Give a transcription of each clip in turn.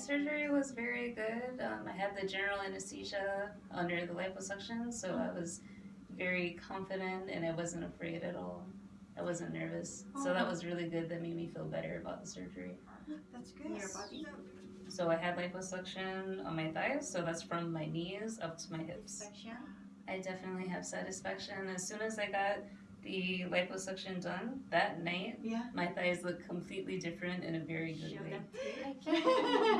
surgery was very good. Um, I had the general anesthesia under the liposuction, so I was very confident and I wasn't afraid at all. I wasn't nervous. So that was really good. That made me feel better about the surgery. That's good. Your body? So I had liposuction on my thighs, so that's from my knees up to my hips. Section? I definitely have satisfaction. As soon as I got the liposuction done that night, Yeah. my thighs look completely different in a very good Show way.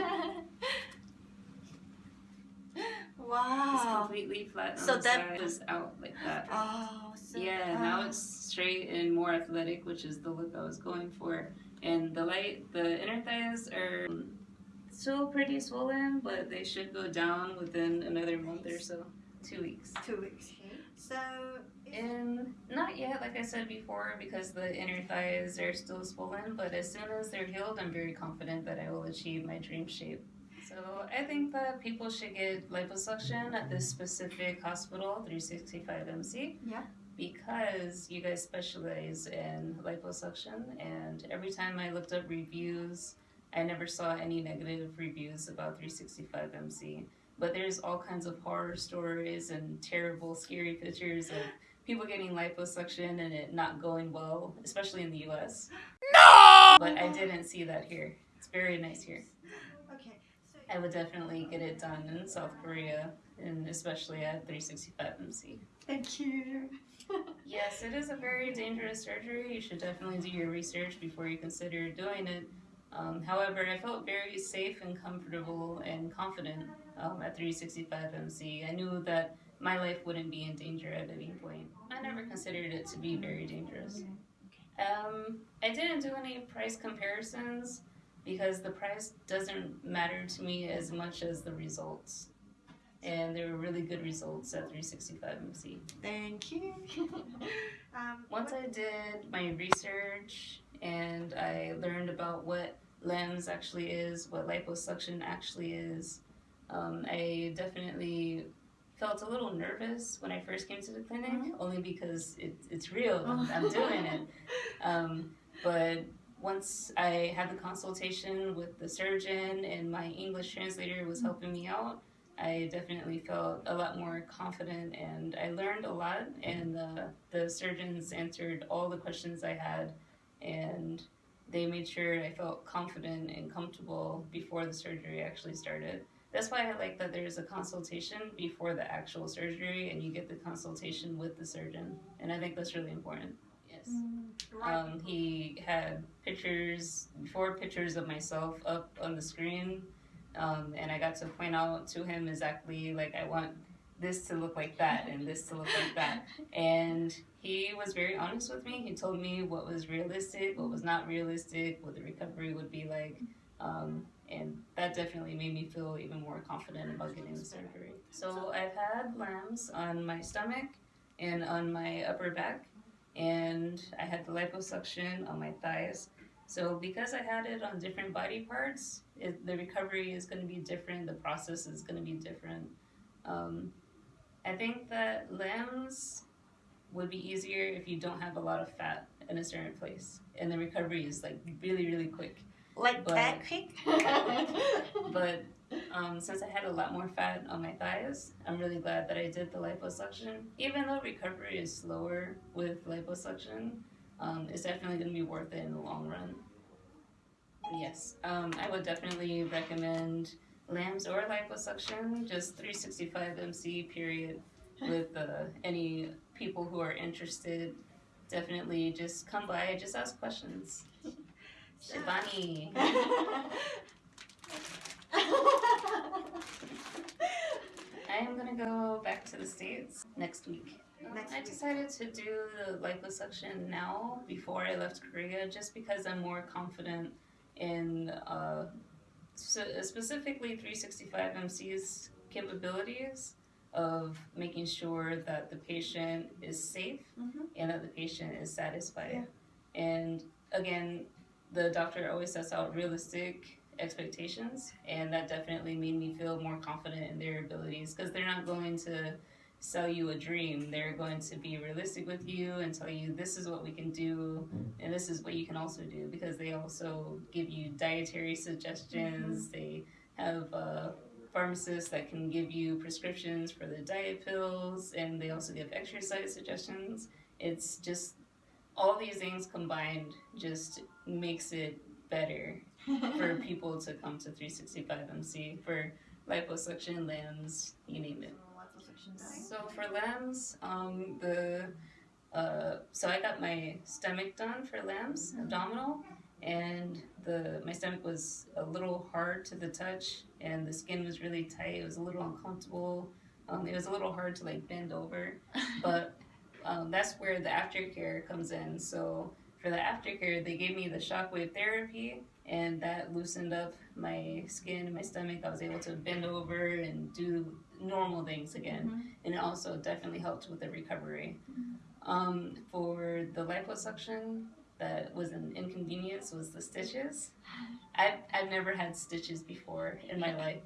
them. It's completely flat So that- side, just out like that. Oh, so Yeah, now it's straight and more athletic, which is the look I was going for. And the light, the inner thighs are still pretty swollen, but they should go down within another month or so, two weeks. two weeks. Okay. So And not yet, like I said before, because the inner thighs are still swollen, but as soon as they're healed, I'm very confident that I will achieve my dream shape. So I think that people should get liposuction at this specific hospital, 365MC. Yeah. Because you guys specialize in liposuction, and every time I looked up reviews, I never saw any negative reviews about 365MC. But there's all kinds of horror stories and terrible, scary pictures of people getting liposuction and it not going well, especially in the US. No! But I didn't see that here. It's very nice here. I would definitely get it done in South Korea and especially at 365MC. thank you. Yes, it is a very dangerous surgery. You should definitely do your research before you consider doing it. Um, however, I felt very safe and comfortable and confident um, at 365MC. I knew that my life wouldn't be in danger at any point. I never considered it to be very dangerous. Um, I didn't do any price comparisons because the price doesn't matter to me as much as the results. And there were really good results at 365MC. Thank you. um, Once I did my research and I learned about what LAMS actually is, what liposuction actually is, um, I definitely felt a little nervous when I first came to the clinic, only because it, it's real. I'm, I'm doing it. Um, but once I had the consultation with the surgeon and my English translator was helping me out, I definitely felt a lot more confident and I learned a lot. And uh, the surgeons answered all the questions I had, and they made sure I felt confident and comfortable before the surgery actually started. That's why I like that there's a consultation before the actual surgery, and you get the consultation with the surgeon, and I think that's really important. Yes. Um, he had pictures, four pictures of myself up on the screen, um, and I got to point out to him exactly like I want this to look like that and this to look like that. And he was very honest with me. He told me what was realistic, what was not realistic, what the recovery would be like. Um, and that definitely made me feel even more confident about getting the surgery. So I've had LAMS on my stomach and on my upper back and I had the liposuction on my thighs. So because I had it on different body parts, it, the recovery is going to be different. The process is going to be different. Um, I think that LAMS would be easier if you don't have a lot of fat in a certain place, and the recovery is like really really quick. like but- that quick. But um, since I had a lot more fat on my thighs, I'm really glad that I did the liposuction. Even though recovery is slower with liposuction, um, it's definitely going to be worth it in the long run. Yes, um, I would definitely recommend LAMS or liposuction, just 365 MC period, with uh, any people who are interested. Definitely just come by, just ask questions. Shivani. I am gonna go back to the States next week. Next I decided to do the liposuction now before I left Korea just because I'm more confident in uh, specifically 365 MC's capabilities of making sure that the patient is safe Mhm. and that the patient is satisfied. And again, the doctor always sets out realistic expectations, and that definitely made me feel more confident in their abilities because they're not going to sell you a dream. They're going to be realistic with you and tell you this is what we can do and this is what you can also do because they also give you dietary suggestions. They have uh, pharmacists that can give you prescriptions for the diet pills, and they also give exercise suggestions. It's just all these things combined just makes it better for people to come to 365MC for liposuction, LAMS, you name it. So for LAMS, um, the uh, so I got my stomach done for LAMS, abdominal, and the my stomach was a little hard to the touch, and the skin was really tight. It was a little uncomfortable. Um, it was a little hard to like bend over, but um, that's where the aftercare comes in. So for the aftercare, they gave me the shockwave therapy, and that loosened up my skin and my stomach. I was able to bend over and do normal things again, Mhm. and it also definitely helped with the recovery. Um, for the liposuction, that was an inconvenience was the stitches. I've, I've never had stitches before in my life,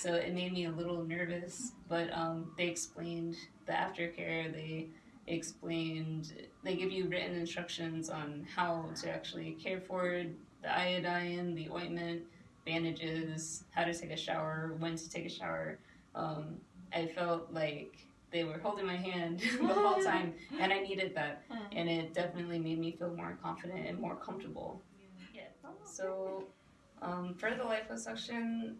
so it made me a little nervous. But um, they explained the aftercare. They explained they give you written instructions on how to actually care for the iodine, the ointment, bandages, how to take a shower, when to take a shower. Um, I felt like they were holding my hand the whole time, and I needed that, and it definitely made me feel more confident and more comfortable. So, um, for the liposuction,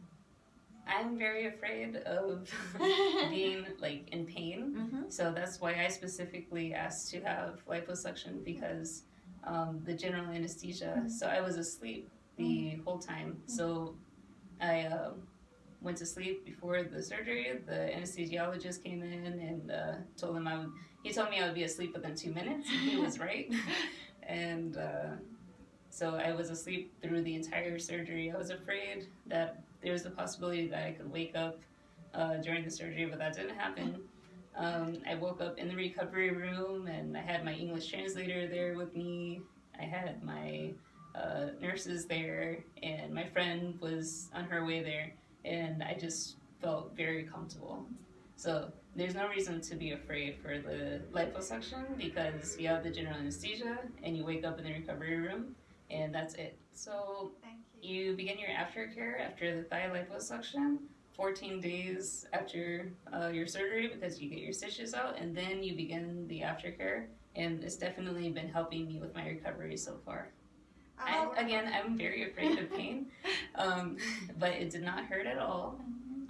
I'm very afraid of being like in pain. Mhm. So that's why I specifically asked to have liposuction because um, the general anesthesia. So I was asleep the whole time. So I uh, went to sleep before the surgery. The anesthesiologist came in and uh, told him I would. He told me I would be asleep within two minutes. and He was right. and uh, so I was asleep through the entire surgery. I was afraid that there was the possibility that I could wake up uh, during the surgery, but that didn't happen. Um, I woke up in the recovery room and I had my English translator there with me. I had my uh, nurses there, and my friend was on her way there, and I just felt very comfortable. So there's no reason to be afraid for the liposuction because you have the general anesthesia and you wake up in the recovery room, and that's it. So you. begin your aftercare after the thigh liposuction 14 days after uh, your surgery because you get your stitches out and then you begin the aftercare and it's definitely been helping me with my recovery so far. I, Um, again i'm very afraid of pain um, but it did not hurt at all.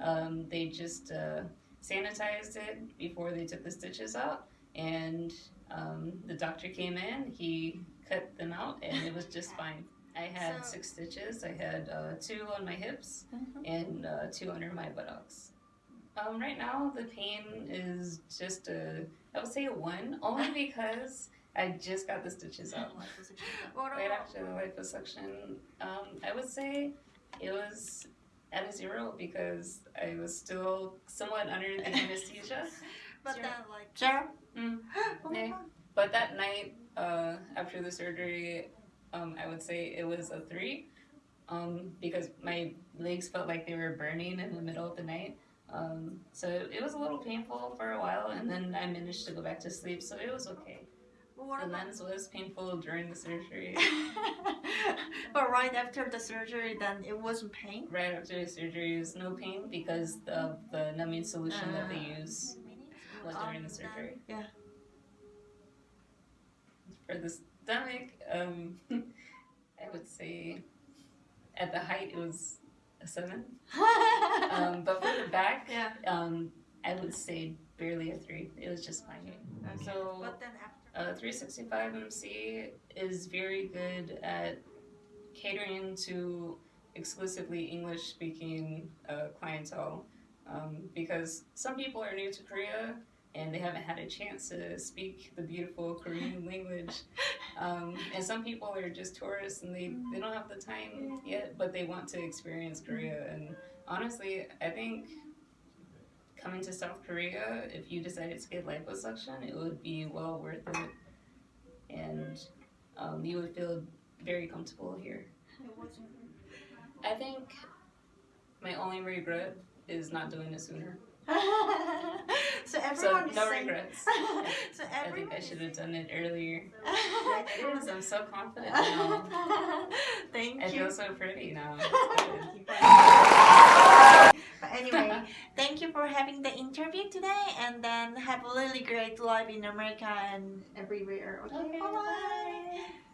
Um, they just uh, sanitized it before they took the stitches out and um, the doctor came in he cut them out and it was just fine i had So- six stitches i had uh, two on my hips Mhm. and uh, two under my buttocks. Um, right now, the pain is just a, I would say a one, only because I just got the stitches out right after the liposuction. Um, I would say it was at a zero because I was still somewhat under the anesthesia. But Zero. then like Zero? Mm. oh Yeah. But that night, uh, after the surgery, um, I would say it was a three, um, because my legs felt like they were burning in the middle of the night. Um, so it was a little painful for a while, and then I managed to go back to sleep, so it was okay. What The lens was painful during the surgery. but right after the surgery, then it wasn't pain. right after the surgery, it was no pain because of the numbing solution that they use was during the surgery. Yeah. For the stomach, um, I would say at the height it was a seven. Um, but for the back, yeah. um, I would say barely a three. It was just fine. So but then after uh, 365 MC is very good at catering to exclusively English speaking uh, clientele um, because some people are new to Korea and they haven't had a chance to speak the beautiful Korean language. Um, and some people are just tourists and they, they don't have the time yet, but they want to experience Korea. And honestly, I think coming to South Korea, if you decided to get liposuction, it would be well worth it. And um, you would feel very comfortable here. I think my only regret is not doing it sooner. so So everyone is no saying, regrets. so I think I should have done it earlier. It is. I'm so confident now. Thank I you. feel so pretty now. But anyway, thank you for having the interview today, and then have a really great life in America and everywhere. Okay, Okay, bye. bye.